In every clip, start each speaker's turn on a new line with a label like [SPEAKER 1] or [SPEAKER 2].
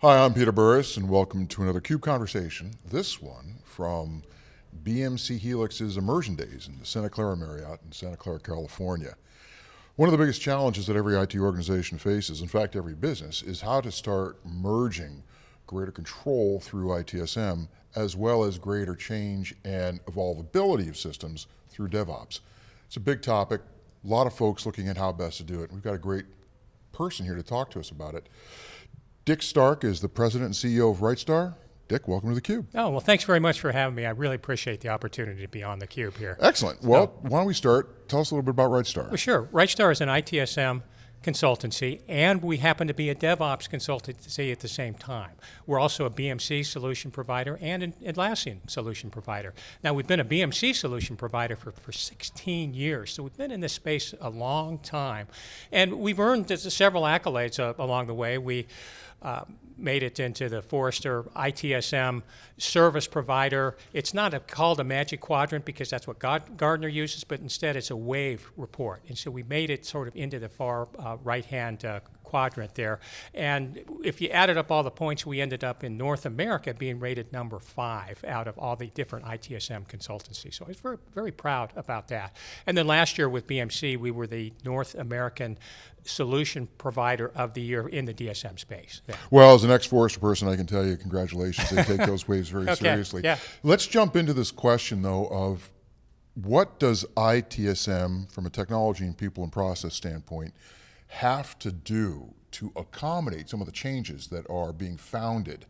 [SPEAKER 1] Hi, I'm Peter Burris, and welcome to another CUBE Conversation. This one from BMC Helix's Immersion Days in the Santa Clara Marriott in Santa Clara, California. One of the biggest challenges that every IT organization faces, in fact every business, is how to start merging greater control through ITSM as well as greater change and evolvability of systems through DevOps. It's a big topic, a lot of folks looking at how best to do it. We've got a great person here to talk to us about it. Dick Stark is the president and CEO of Rightstar. Dick, welcome to theCUBE.
[SPEAKER 2] Oh, well thanks very much for having me. I really appreciate the opportunity to be on theCUBE here.
[SPEAKER 1] Excellent. Well, so, why don't we start? Tell us a little bit about Rightstar.
[SPEAKER 2] Well, sure. Rightstar is an ITSM consultancy, and we happen to be a DevOps consultancy at the same time. We're also a BMC solution provider and an Atlassian solution provider. Now, we've been a BMC solution provider for, for 16 years, so we've been in this space a long time. And we've earned several accolades uh, along the way. We uh, made it into the Forrester ITSM service provider. It's not a, called a magic quadrant because that's what God, Gartner uses, but instead it's a wave report. And so we made it sort of into the far uh, right-hand uh, quadrant there. And if you added up all the points, we ended up in North America being rated number five out of all the different ITSM consultancies. So I was very, very proud about that. And then last year with BMC, we were the North American solution provider of the year in the DSM space. Yeah.
[SPEAKER 1] Well, as an ex-Forrester person, I can tell you congratulations. They take those waves very
[SPEAKER 2] okay.
[SPEAKER 1] seriously.
[SPEAKER 2] Yeah.
[SPEAKER 1] Let's jump into this question though of what does ITSM from a technology and people and process standpoint have to do to accommodate some of the changes that are being founded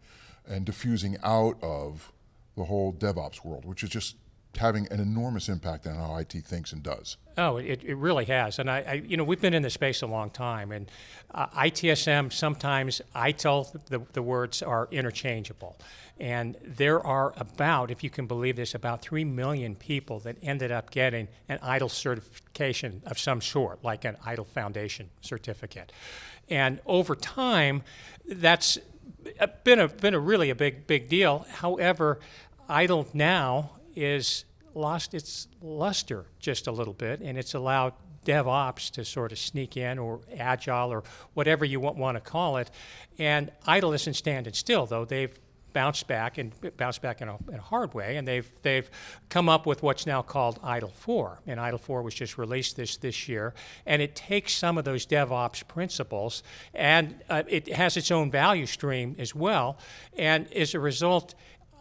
[SPEAKER 1] and diffusing out of the whole DevOps world, which is just having an enormous impact on how IT thinks and does.
[SPEAKER 2] Oh, it, it really has. And I, I, you know, we've been in this space a long time and uh, ITSM, sometimes ITIL, the, the words are interchangeable. And there are about, if you can believe this, about 3 million people that ended up getting an ITIL certification of some sort, like an ITIL Foundation certificate. And over time, that's been a, been a really a big, big deal. However, ITIL now is lost its luster just a little bit, and it's allowed DevOps to sort of sneak in, or Agile, or whatever you want, to call it. And ITIL isn't standing still, though. They've bounced back and bounced back in a, in a, hard way, and they've they've come up with what's now called ITIL 4, and ITIL 4 was just released this this year, and it takes some of those DevOps principles, and uh, it has its own value stream as well, and as a result,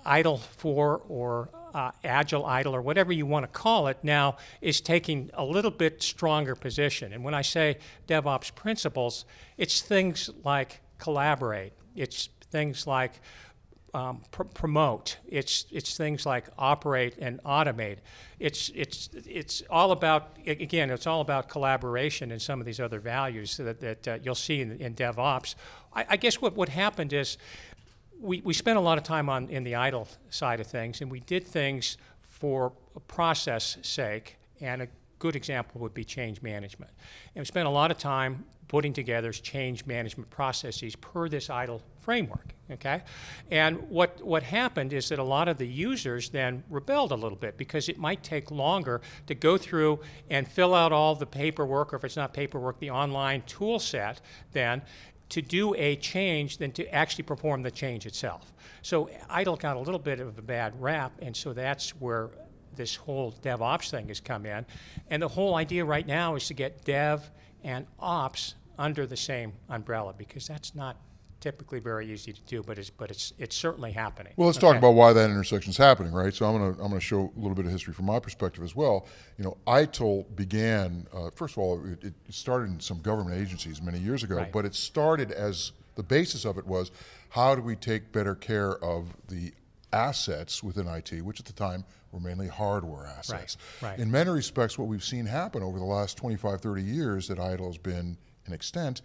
[SPEAKER 2] ITIL 4 or uh, Agile ITIL or whatever you want to call it now is taking a little bit stronger position. And when I say DevOps principles, it's things like collaborate. It's things like um, pr promote. It's it's things like operate and automate. It's it's it's all about again. It's all about collaboration and some of these other values that that uh, you'll see in, in DevOps. I, I, guess what what happened is we, we spent a lot of time on in the ITIL side of things, and we did things for process sake, and a good example would be change management. And we spent a lot of time putting together change management processes per this ITIL framework, okay? And what, what happened is that a lot of the users then rebelled a little bit because it might take longer to go through and fill out all the paperwork, or if it's not paperwork, the online tool set then, to do a change than to actually perform the change itself. So ITIL got a little bit of a bad rap, and so that's where this whole DevOps thing has come in. And the whole idea right now is to get Dev and Ops under the same umbrella because that's not typically very easy to do, but it's but it's it's certainly happening.
[SPEAKER 1] Well, let's okay. talk about why that intersection is happening, right? So I'm going to I'm to show a little bit of history from my perspective as well. You know, ITIL began uh, first of all, it, it, started in some government agencies many years ago, right. but it started as the basis of it was how do we take better care of the assets within IT, which at the time were mainly hardware assets.
[SPEAKER 2] Right, right.
[SPEAKER 1] In many respects, what we've seen happen over the last 25, 30 years that ITIL has been in extent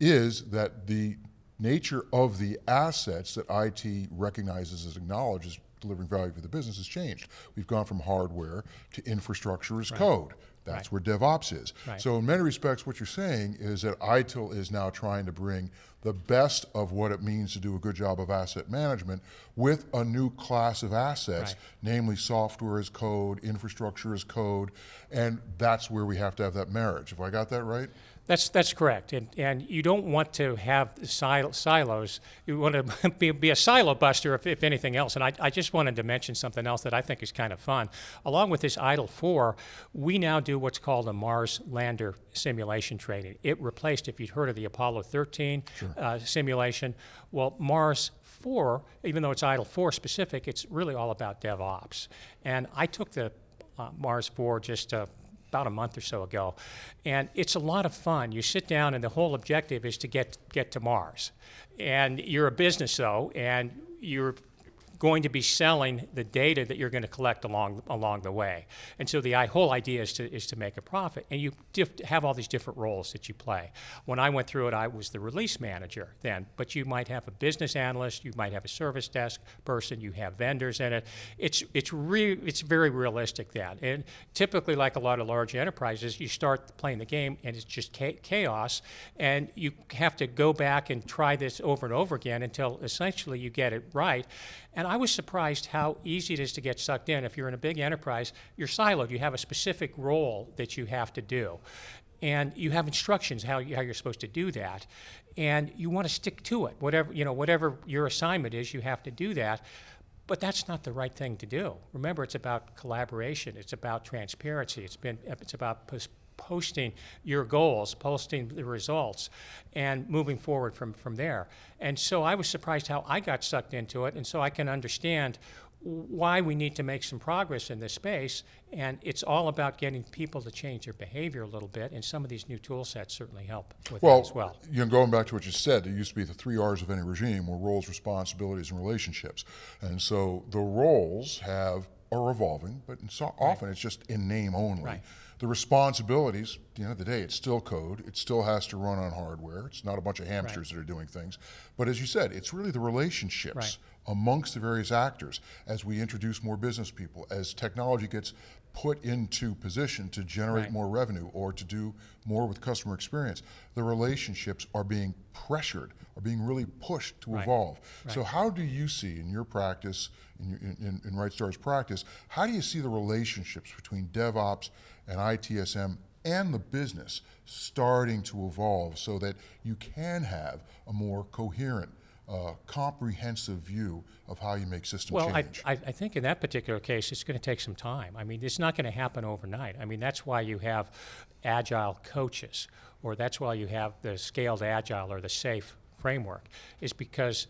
[SPEAKER 1] is that the nature of the assets that IT recognizes as acknowledges delivering value for the business has changed. We've gone from hardware to infrastructure as right. code. That's right. where DevOps is. Right. So in many respects, what you're saying is that ITIL is now trying to bring the best of what it means to do a good job of asset management with a new class of assets, right. namely software as code, infrastructure as code, and that's where we have to have that marriage. Have I got that right?
[SPEAKER 2] That's, that's correct. And, and you don't want to have sil- silos. You want to be, be a silo buster, if, if anything else. And I, I just wanted to mention something else that I think is kind of fun. Along with this ITIL 4, we now do what's called a Mars lander simulation training. It replaced, if you'd heard of the Apollo 13 uh, simulation, well, Mars 4, even though it's ITIL 4 specific, it's really all about DevOps. And I took the uh, Mars 4 just uh, about a month or so ago. And it's a lot of fun. You sit down, and the whole objective is to get, get to Mars. And you're a business, though, and you're going to be selling the data that you're going to collect along along the way. And so the whole idea is to is to make a profit. And you have all these different roles that you play. When I went through it, I was the release manager then, but you might have a business analyst, you might have a service desk person, you have vendors in it. It's it's re- it's very realistic then. And typically, like a lot of large enterprises, you start playing the game and it's just cha- chaos, and you have to go back and try this over and over again until essentially you get it right. And I was surprised how easy it is to get sucked in. If you're in a big enterprise, you're siloed. You have a specific role that you have to do. And you have instructions how, you, how you're supposed to do that. And you want to stick to it. Whatever, you know, whatever your assignment is, you have to do that. But that's not the right thing to do. Remember, it's about collaboration. It's about transparency. It's been it's about posting your goals, posting the results, and moving forward from from there. And so I was surprised how I got sucked into it, and so I can understand why we need to make some progress in this space. And it's all about getting people to change their behavior a little bit, and some of these new tool sets certainly help with
[SPEAKER 1] Well,
[SPEAKER 2] that as well.
[SPEAKER 1] you know, going back to what you said, there used to be the three R's of any regime were roles, responsibilities, and relationships. And so the roles have are evolving, but in so often it's just in name only.
[SPEAKER 2] Right.
[SPEAKER 1] The responsibilities, at the end of the day, it's still code. It still has to run on hardware. It's not a bunch of hamsters that are doing things. But as you said, it's really the relationships
[SPEAKER 2] Right.
[SPEAKER 1] amongst the various actors as we introduce more business people, as technology gets put into position to generate
[SPEAKER 2] Right.
[SPEAKER 1] more revenue or to do more with customer experience, the relationships are being pressured, are being really pushed to
[SPEAKER 2] Right.
[SPEAKER 1] evolve. So, how do you see in your practice, in, your, in, in, in RightStar's practice, how do you see the relationships between DevOps and ITSM and the business starting to evolve so that you can have a more coherent, uh, comprehensive view of how you make system
[SPEAKER 2] Well, I,
[SPEAKER 1] change?
[SPEAKER 2] I, I think in that particular case, it's going to take some time. I mean, it's not going to happen overnight. I mean, that's why you have agile coaches, or that's why you have the scaled agile or the SAFE framework, is because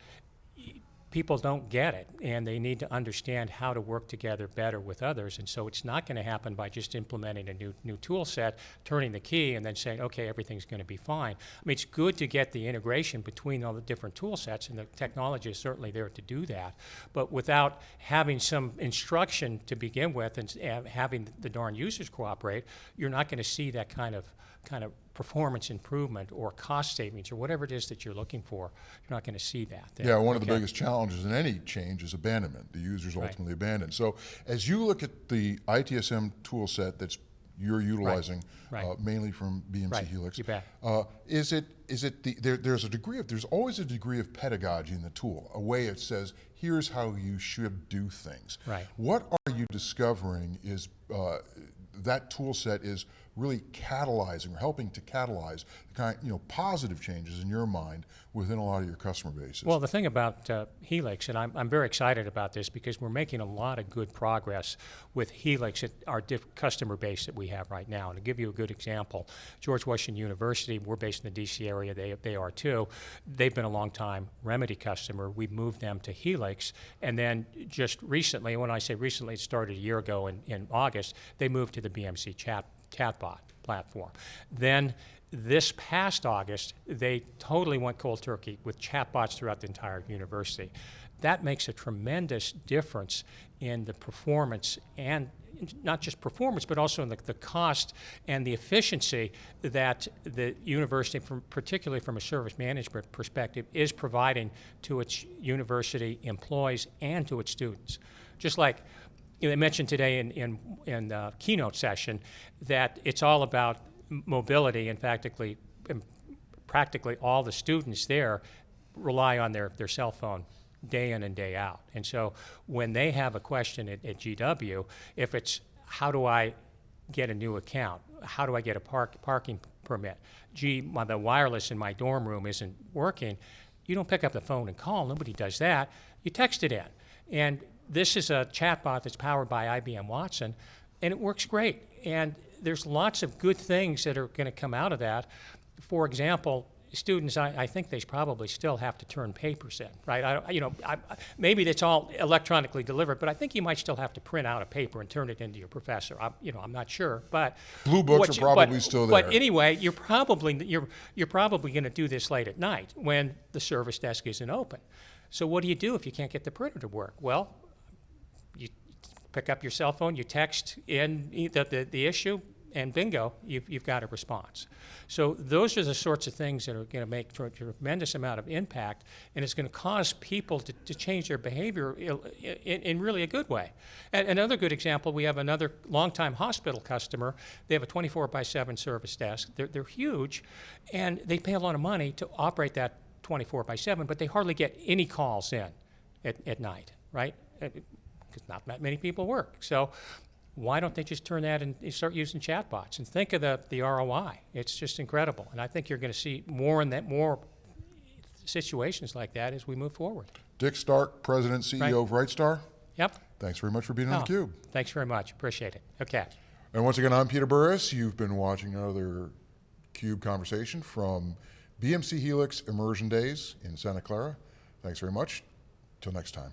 [SPEAKER 2] people don't get it and they need to understand how to work together better with others. And so it's not going to happen by just implementing a new, new tool set, turning the key, and then saying, okay, everything's going to be fine. I mean, it's good to get the integration between all the different tool sets, and the technology is certainly there to do that. But without having some instruction to begin with and and uh, having the darn users cooperate, you're not going to see that kind of kind of performance improvement or cost savings or whatever it is that you're looking for. You're not going to see that. there.
[SPEAKER 1] Yeah, one of the biggest challenges in any change is abandonment. The user's
[SPEAKER 2] Right.
[SPEAKER 1] ultimately abandoned. So as you look at the ITSM tool set that's you're utilizing
[SPEAKER 2] Right.
[SPEAKER 1] Uh, mainly from BMC
[SPEAKER 2] Right.
[SPEAKER 1] Helix,
[SPEAKER 2] You bet.
[SPEAKER 1] Uh, is it is it the there, there's a degree of there's always a degree of pedagogy in the tool, a way it says here's how you should do things.
[SPEAKER 2] Right.
[SPEAKER 1] What are you discovering is uh, that tool set is really catalyzing or helping to catalyze the kind you know positive changes in your mind within a lot of your customer bases?
[SPEAKER 2] Well, the thing about uh, Helix, and I'm, I'm very excited about this because we're making a lot of good progress with Helix at our customer base that we have right now. And to give you a good example, George Washington University, we're based in the DC area, they, they are too. They've been a long time Remedy customer. We moved them to Helix. And then just recently, when I say recently, it started a year ago in, in August, they moved to the BMC chat, chatbot platform. Then this past August, they totally went cold turkey with chatbots throughout the entire university. That makes a tremendous difference in the performance and not just performance, but also in the, the cost and the efficiency that the university, from, particularly from a service management perspective, is providing to its university employees and to its students. Just like you know, they mentioned today in, in, in the keynote session that it's all about mobility and practically, and practically all the students there rely on their, their cell phone day in and day out. And so when they have a question at, at GW, if it's how do I get a new account? How do I get a park, parking permit? Gee, my, the wireless in my dorm room isn't working. You don't pick up the phone and call. Nobody does that. You text it in. And this is a chatbot that's powered by IBM Watson, and it works great. And there's lots of good things that are going to come out of that. For example, students, I, I think they probably still have to turn papers in, right? I, you know, I, maybe that's all electronically delivered, but I think you might still have to print out a paper and turn it into your professor. I'm, you know, I'm not sure, but
[SPEAKER 1] Blue books are
[SPEAKER 2] you-
[SPEAKER 1] probably
[SPEAKER 2] but-
[SPEAKER 1] still there.
[SPEAKER 2] But anyway, you're probably you're you're probably going to do this late at night when the service desk isn't open. So what do you do if you can't get the printer to work? Well, pick up your cell phone, you text in the, the, the issue, and bingo, you've, you've got a response. So those are the sorts of things that are going to make a tremendous amount of impact, and it's going to cause people to, to change their behavior in, in really a good way. And another good example, we have another longtime hospital customer. They have a 24 by 7 service desk. They're, they're huge, and they pay a lot of money to operate that 24 by 7, but they hardly get any calls in at, at night, right? Because not that many people work. So why don't they just turn that and start using chatbots and think of the, the ROI? It's just incredible. And I think you're going to see more and that more situations like that as we move forward.
[SPEAKER 1] Dick Stark, President, CEO of RightStar.
[SPEAKER 2] Yep.
[SPEAKER 1] Thanks very much for being on
[SPEAKER 2] Oh,
[SPEAKER 1] theCUBE.
[SPEAKER 2] Thanks very much. Appreciate it. Okay.
[SPEAKER 1] And once again, I'm Peter Burris. You've been watching another CUBE conversation from BMC Helix Immersion Days in Santa Clara. Thanks very much. Till next time.